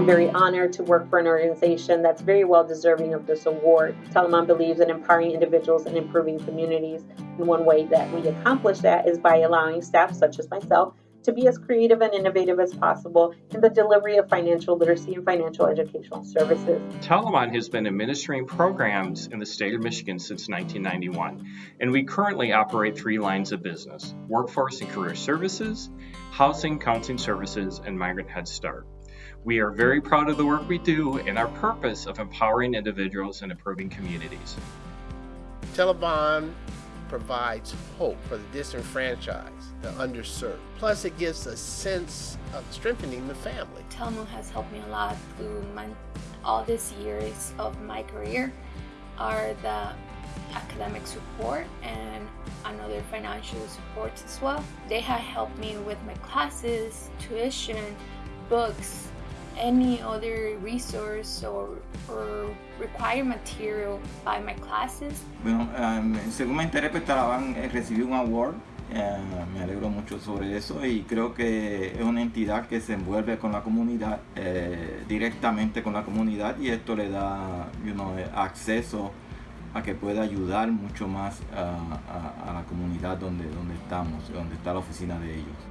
I'm very honored to work for an organization that's very well deserving of this award. Telamon believes in empowering individuals and improving communities. And one way that we accomplish that is by allowing staff such as myself to be as creative and innovative as possible in the delivery of financial literacy and financial educational services. Telamon has been administering programs in the state of Michigan since 1991, and we currently operate three lines of business workforce and career services, housing, counseling services, and migrant head start. We are very proud of the work we do and our purpose of empowering individuals and improving communities. Telamon provides hope for the disenfranchised, the underserved. Plus, it gives a sense of strengthening the family. Telmo has helped me a lot through my, all these years of my career are the academic support and another financial support as well. They have helped me with my classes, tuition, books, any other resource or, or required material by my classes. Bueno, um, según me enteré, pues Telamon recibió un award. Eh, me alegro mucho sobre eso y creo que es una entidad que se envuelve con la comunidad, eh, directamente con la comunidad y esto le da you know, acceso a que pueda ayudar mucho más a, a la comunidad donde, donde estamos, donde está la oficina de ellos.